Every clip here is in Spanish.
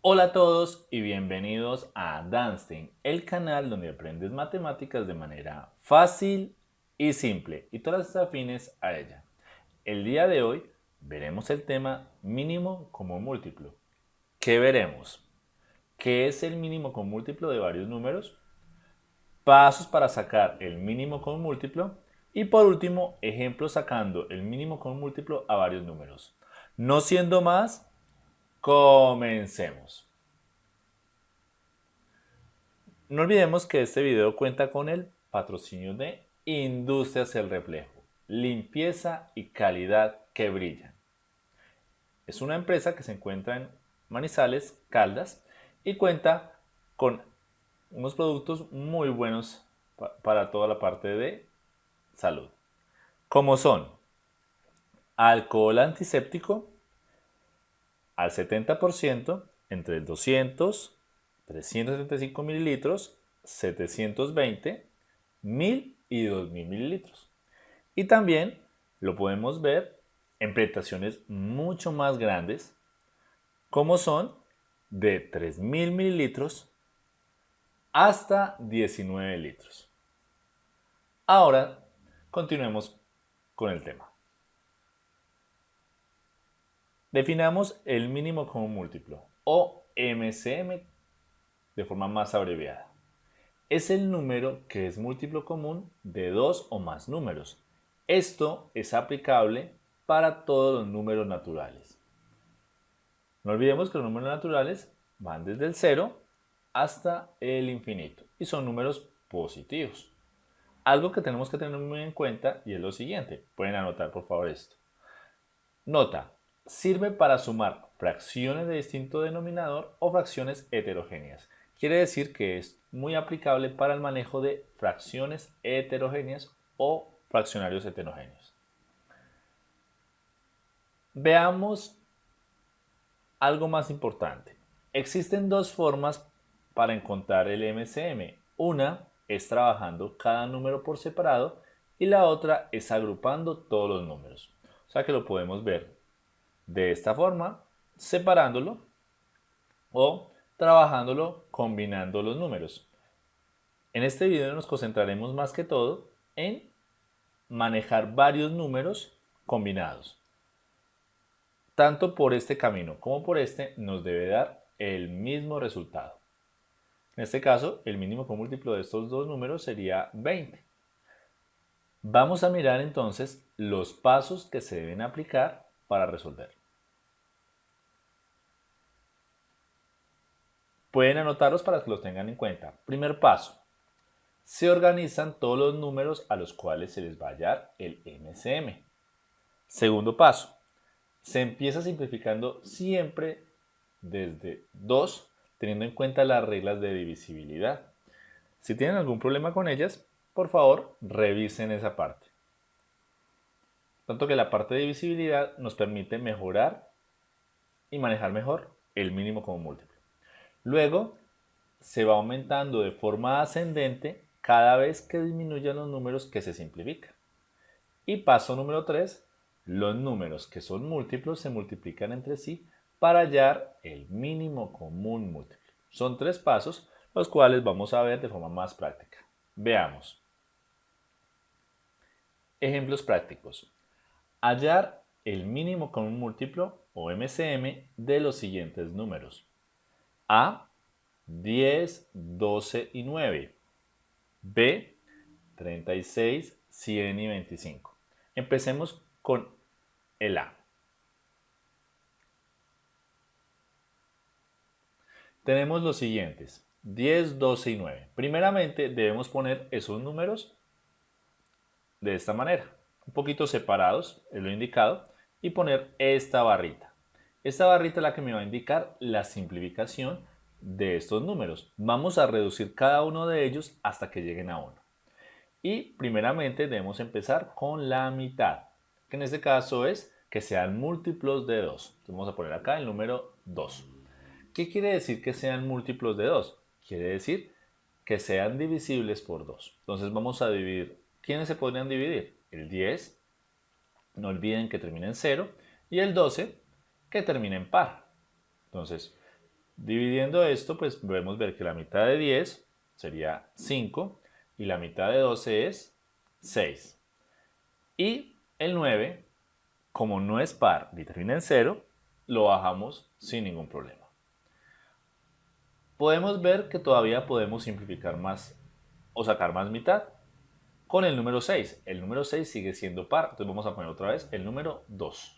Hola a todos y bienvenidos a Danstein, el canal donde aprendes matemáticas de manera fácil y simple y todas las afines a ella. El día de hoy veremos el tema mínimo como múltiplo. ¿Qué veremos? ¿Qué es el mínimo con múltiplo de varios números? Pasos para sacar el mínimo con múltiplo y por último, ejemplos sacando el mínimo con múltiplo a varios números. No siendo más, Comencemos. No olvidemos que este video cuenta con el patrocinio de Industrias El Reflejo, limpieza y calidad que brillan. Es una empresa que se encuentra en Manizales, Caldas y cuenta con unos productos muy buenos para toda la parte de salud, como son alcohol antiséptico, al 70% entre 200, 375 mililitros, 720, 1000 y 2000 mililitros. Y también lo podemos ver en presentaciones mucho más grandes, como son de 3000 mililitros hasta 19 litros. Ahora continuemos con el tema. Definamos el mínimo como múltiplo, o MCM de forma más abreviada. Es el número que es múltiplo común de dos o más números. Esto es aplicable para todos los números naturales. No olvidemos que los números naturales van desde el 0 hasta el infinito y son números positivos. Algo que tenemos que tener muy en cuenta y es lo siguiente. Pueden anotar por favor esto. Nota, sirve para sumar fracciones de distinto denominador o fracciones heterogéneas. Quiere decir que es muy aplicable para el manejo de fracciones heterogéneas o fraccionarios heterogéneos. Veamos algo más importante. Existen dos formas para encontrar el MCM. Una es trabajando cada número por separado y la otra es agrupando todos los números. O sea que lo podemos ver de esta forma, separándolo o trabajándolo combinando los números. En este video nos concentraremos más que todo en manejar varios números combinados. Tanto por este camino como por este nos debe dar el mismo resultado. En este caso, el mínimo múltiplo de estos dos números sería 20. Vamos a mirar entonces los pasos que se deben aplicar para resolver. Pueden anotarlos para que los tengan en cuenta. Primer paso. Se organizan todos los números a los cuales se les va a hallar el MCM. Segundo paso. Se empieza simplificando siempre desde 2, teniendo en cuenta las reglas de divisibilidad. Si tienen algún problema con ellas, por favor, revisen esa parte. Tanto que la parte de divisibilidad nos permite mejorar y manejar mejor el mínimo como múltiplo. Luego se va aumentando de forma ascendente cada vez que disminuyan los números que se simplifican. Y paso número 3, los números que son múltiplos se multiplican entre sí para hallar el mínimo común múltiplo. Son tres pasos los cuales vamos a ver de forma más práctica. Veamos. Ejemplos prácticos. Hallar el mínimo común múltiplo o MCM de los siguientes números. A, 10, 12 y 9. B, 36, 100 y 25. Empecemos con el A. Tenemos los siguientes, 10, 12 y 9. Primeramente debemos poner esos números de esta manera, un poquito separados, es lo indicado, y poner esta barrita. Esta barrita es la que me va a indicar la simplificación de estos números. Vamos a reducir cada uno de ellos hasta que lleguen a 1. Y primeramente debemos empezar con la mitad, que en este caso es que sean múltiplos de 2. vamos a poner acá el número 2. ¿Qué quiere decir que sean múltiplos de 2? Quiere decir que sean divisibles por 2. Entonces vamos a dividir. ¿Quiénes se podrían dividir? El 10, no olviden que termina en 0, y el 12, que termina en par. Entonces, Dividiendo esto, pues podemos ver que la mitad de 10 sería 5 y la mitad de 12 es 6. Y el 9, como no es par ni termina en 0, lo bajamos sin ningún problema. Podemos ver que todavía podemos simplificar más o sacar más mitad con el número 6. El número 6 sigue siendo par, entonces vamos a poner otra vez el número 2.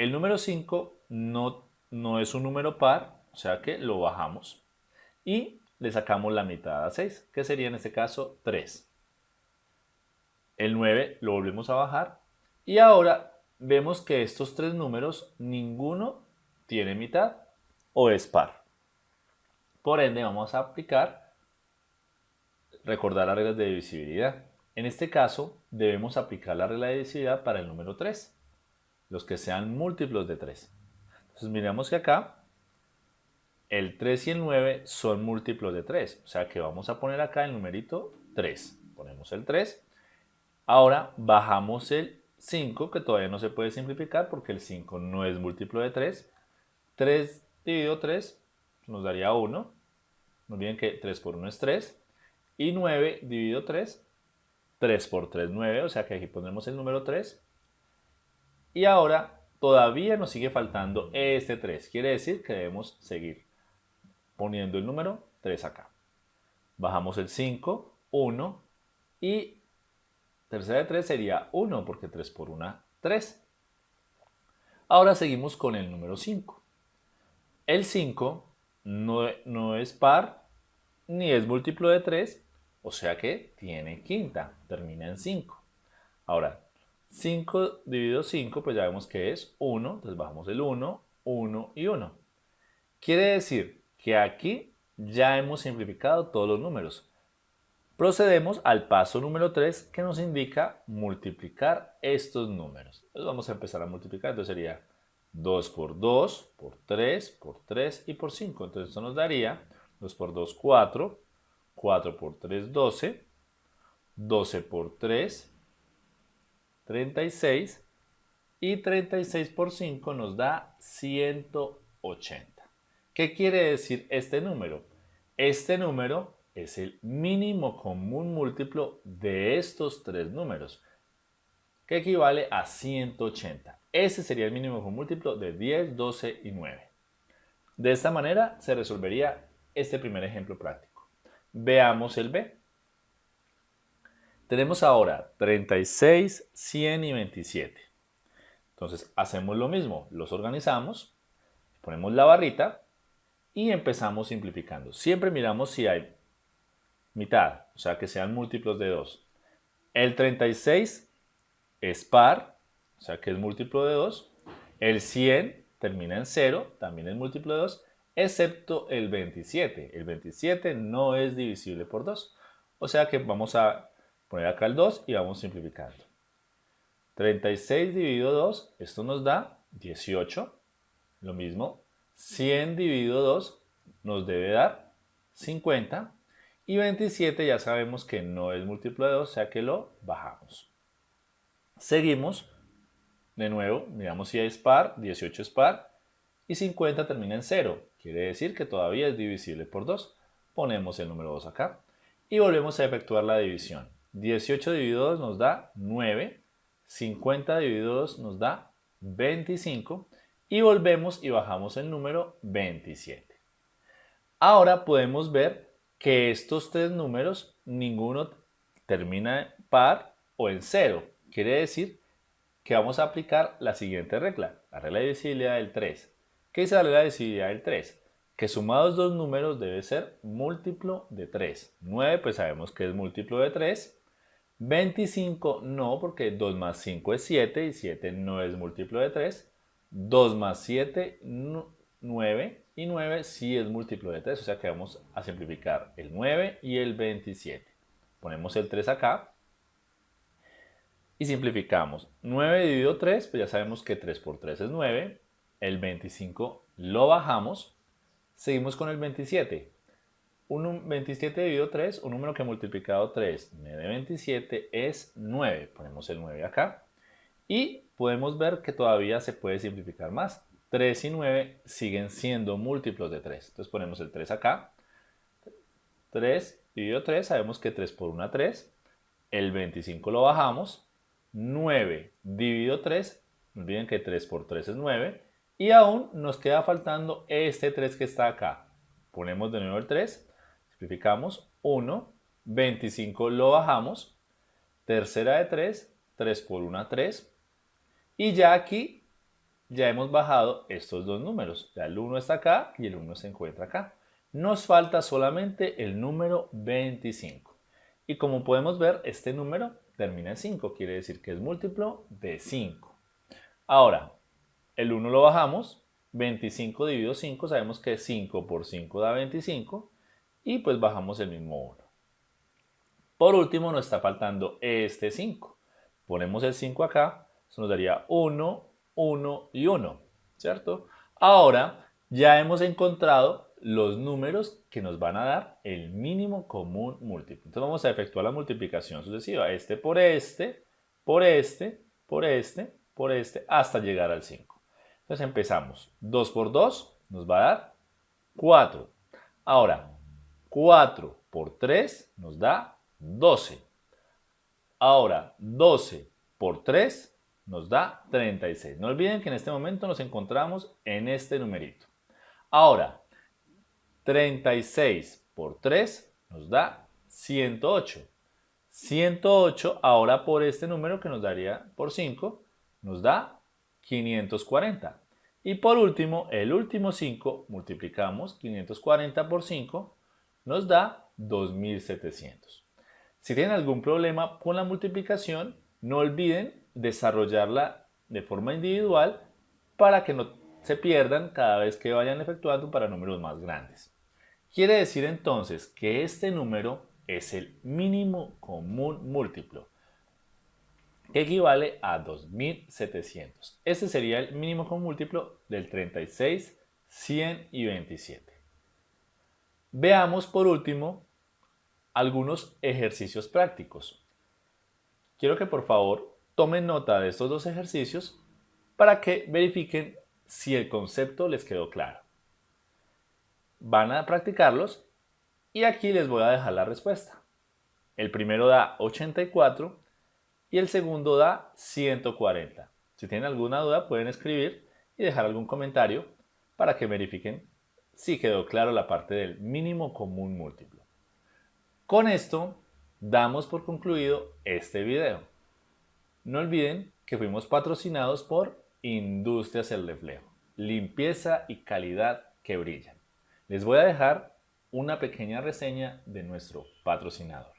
El número 5 no, no es un número par, o sea que lo bajamos. Y le sacamos la mitad a 6, que sería en este caso 3. El 9 lo volvemos a bajar. Y ahora vemos que estos tres números, ninguno tiene mitad o es par. Por ende, vamos a aplicar, recordar las reglas de divisibilidad. En este caso, debemos aplicar la regla de divisibilidad para el número 3, los que sean múltiplos de 3. Entonces, miramos que acá el 3 y el 9 son múltiplos de 3. O sea que vamos a poner acá el numerito 3. Ponemos el 3. Ahora bajamos el 5, que todavía no se puede simplificar porque el 5 no es múltiplo de 3. 3 dividido 3 nos daría 1. No olviden que 3 por 1 es 3. Y 9 dividido 3, 3 por 3, 9. O sea que aquí ponemos el número 3. Y ahora todavía nos sigue faltando este 3. Quiere decir que debemos seguir poniendo el número 3 acá. Bajamos el 5, 1 y tercera de 3 sería 1 porque 3 por 1, 3. Ahora seguimos con el número 5. El 5 no, no es par ni es múltiplo de 3, o sea que tiene quinta, termina en 5. Ahora, 5 dividido 5, pues ya vemos que es 1, entonces bajamos el 1, 1 y 1. Quiere decir que aquí ya hemos simplificado todos los números. Procedemos al paso número 3 que nos indica multiplicar estos números. Entonces vamos a empezar a multiplicar, entonces sería 2 por 2, por 3, por 3 y por 5. Entonces esto nos daría 2 por 2, 4, 4 por 3, 12, 12 por 3, 36 y 36 por 5 nos da 180. ¿Qué quiere decir este número? Este número es el mínimo común múltiplo de estos tres números, que equivale a 180. Ese sería el mínimo común múltiplo de 10, 12 y 9. De esta manera se resolvería este primer ejemplo práctico. Veamos el B. Tenemos ahora 36, 100 y 27. Entonces hacemos lo mismo, los organizamos, ponemos la barrita y empezamos simplificando. Siempre miramos si hay mitad, o sea que sean múltiplos de 2. El 36 es par, o sea que es múltiplo de 2. El 100 termina en 0, también es múltiplo de 2, excepto el 27. El 27 no es divisible por 2. O sea que vamos a poner acá el 2 y vamos simplificando. 36 dividido 2, esto nos da 18. Lo mismo, 100 dividido 2 nos debe dar 50 y 27 ya sabemos que no es múltiplo de 2, o sea que lo bajamos. Seguimos, de nuevo, miramos si es par, 18 es par y 50 termina en 0, quiere decir que todavía es divisible por 2. Ponemos el número 2 acá y volvemos a efectuar la división. 18 dividido 2 nos da 9, 50 dividido 2 nos da 25 y volvemos y bajamos el número 27. Ahora podemos ver que estos tres números, ninguno termina en par o en cero. Quiere decir que vamos a aplicar la siguiente regla, la regla de divisibilidad del 3. ¿Qué dice la regla de divisibilidad del 3? Que sumados dos números debe ser múltiplo de 3. 9 pues sabemos que es múltiplo de 3. 25 no, porque 2 más 5 es 7 y 7 no es múltiplo de 3. 2 más 7, 9 y 9 sí es múltiplo de 3, o sea que vamos a simplificar el 9 y el 27. Ponemos el 3 acá y simplificamos. 9 dividido 3, pues ya sabemos que 3 por 3 es 9. El 25 lo bajamos. Seguimos con el 27. Un 27 dividido 3, un número que multiplicado 3 me dé 27 es 9. Ponemos el 9 acá. Y podemos ver que todavía se puede simplificar más. 3 y 9 siguen siendo múltiplos de 3. Entonces ponemos el 3 acá. 3 dividido 3, sabemos que 3 por 1 3. El 25 lo bajamos. 9 dividido 3, no olviden que 3 por 3 es 9. Y aún nos queda faltando este 3 que está acá. Ponemos de nuevo el 3, simplificamos 1, 25 lo bajamos, tercera de 3, 3 por 1 3. Y ya aquí ya hemos bajado estos dos números. Ya el 1 está acá y el 1 se encuentra acá. Nos falta solamente el número 25. Y como podemos ver, este número termina en 5, quiere decir que es múltiplo de 5. Ahora, el 1 lo bajamos, 25 dividido 5, sabemos que 5 por 5 da 25 y pues bajamos el mismo 1. Por último nos está faltando este 5. Ponemos el 5 acá, eso nos daría 1, 1 y 1, ¿cierto? Ahora ya hemos encontrado los números que nos van a dar el mínimo común múltiplo. Entonces vamos a efectuar la multiplicación sucesiva, este por este, por este, por este, por este, hasta llegar al 5. Entonces empezamos. 2 por 2 nos va a dar 4. Ahora, 4 por 3 nos da 12. Ahora, 12 por 3 nos da 36. No olviden que en este momento nos encontramos en este numerito. Ahora, 36 por 3 nos da 108. 108 ahora por este número que nos daría por 5 nos da 540. Y por último, el último 5, multiplicamos 540 por 5, nos da 2700. Si tienen algún problema con la multiplicación, no olviden desarrollarla de forma individual para que no se pierdan cada vez que vayan efectuando para números más grandes. Quiere decir entonces que este número es el mínimo común múltiplo que equivale a 2700. Este sería el mínimo con múltiplo del 36, 100 y 27. Veamos por último algunos ejercicios prácticos. Quiero que por favor tomen nota de estos dos ejercicios para que verifiquen si el concepto les quedó claro. Van a practicarlos y aquí les voy a dejar la respuesta. El primero da 84 y el segundo da 140. Si tienen alguna duda pueden escribir y dejar algún comentario para que verifiquen si quedó claro la parte del mínimo común múltiplo. Con esto damos por concluido este video. No olviden que fuimos patrocinados por Industrias El Reflejo, limpieza y calidad que brillan. Les voy a dejar una pequeña reseña de nuestro patrocinador.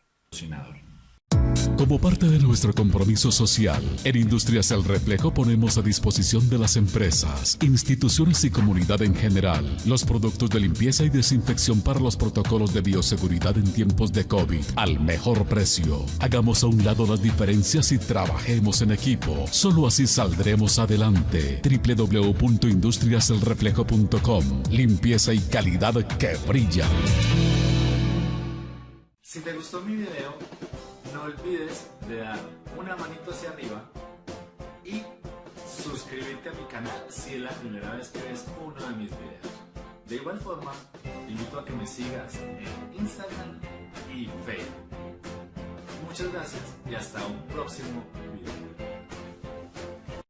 Como parte de nuestro compromiso social, en Industrias El Reflejo ponemos a disposición de las empresas, instituciones y comunidad en general los productos de limpieza y desinfección para los protocolos de bioseguridad en tiempos de COVID al mejor precio. Hagamos a un lado las diferencias y trabajemos en equipo. Solo así saldremos adelante. www.industriaselreflejo.com Limpieza y calidad que brilla. Si te gustó mi video, no olvides de dar una manito hacia arriba y suscribirte a mi canal si es la primera vez que ves uno de mis videos. De igual forma, te invito a que me sigas en Instagram y Facebook. Muchas gracias y hasta un próximo video.